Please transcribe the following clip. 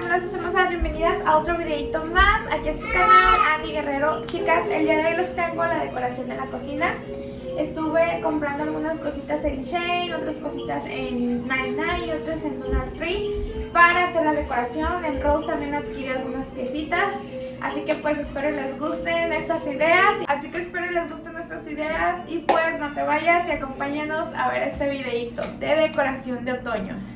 glamorosas hermosas, bienvenidas a otro videito más. Aquí es su canal, Ani Guerrero. Chicas, el día de hoy les tengo la decoración de la cocina. Estuve comprando algunas cositas en Shane, otras cositas en 99 y otras en Dollar Tree Para hacer la decoración, en Rose también adquirí algunas piecitas. Así que pues espero les gusten estas ideas. Así que espero les gusten estas ideas. Y pues no te vayas y acompáñanos a ver este videito de decoración de otoño.